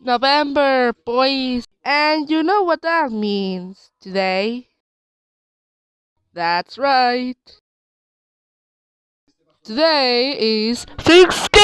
November, boys. And you know what that means today? That's right. Today is Thanksgiving!